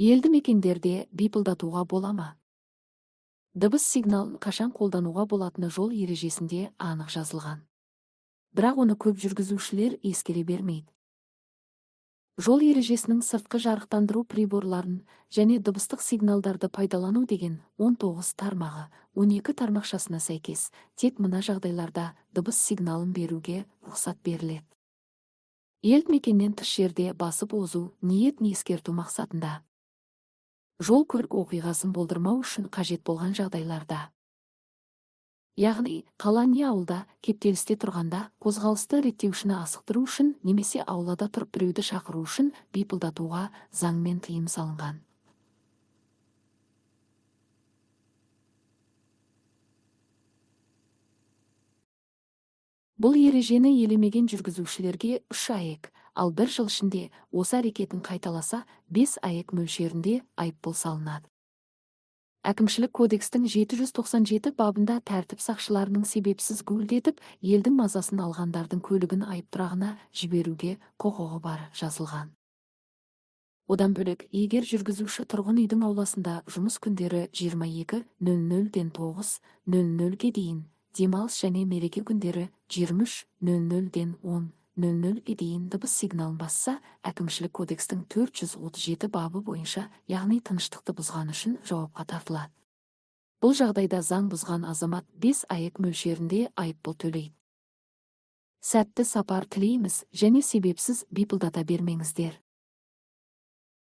Елді мекендерде бипылдатуға бола ма? Дыбыс сигналын қашан қолдануға болатыны жол ережесінде анық жазылған. Бірақ оны көп жүргізушілер ескере бермейді. Жол ережесінің сыртқы жарықтандыру приборларын және дыбыстық сигналдарды пайдалану деген 19 тармағы 12 тармақшасына сәйкес тек мына жағдайларда дыбыс сигналын беруге рұқсат беріледі. Елді мекеннен тыс жерде басып озу ниет ескерту мақсатында жол көлік оқиғасын болдырмау үшін қажет болған жағдайларда. Яғни қала не ауылда кептелісте тұрғанда қозғалысты реттеушіні асықтыру үшін немесе аулада тұрып біреуді шақыру үшін бипылдатуға заңмен тыйым салынған. Бұл ережені елемеген жүргізушілерге үш аек ал бір жыл ішінде осы әрекетін қайталаса бес аек мөлшерінде айыппұл салынады. Әкімшілік кодекстің 797 бабында тәртіп сақшыларының себепсіз гуілдетіп елдің мазасын алғандардың көлігін айыптұрағына жіберуге құқығы бар жазылған. Одан бөлек егер жүргізуші тұрғын үйдің ауласында жұмыс күндері 22:00-ден 9:00-ге дейін демалыс және мереке күндері 23:00-ден 10:00-ге дейін дыбыс сигналын басса әкімшілік кодекстің 437 бабы бойынша яғни тыныштықты бұзғаны үшін жауапқа тартылады бұл жағдайда заң бұзған азамат 5 аек мөлшерінде айыппұл төлейді. Сәтті сапар тілейміз және себепсіз бипылдата бермеңіздер.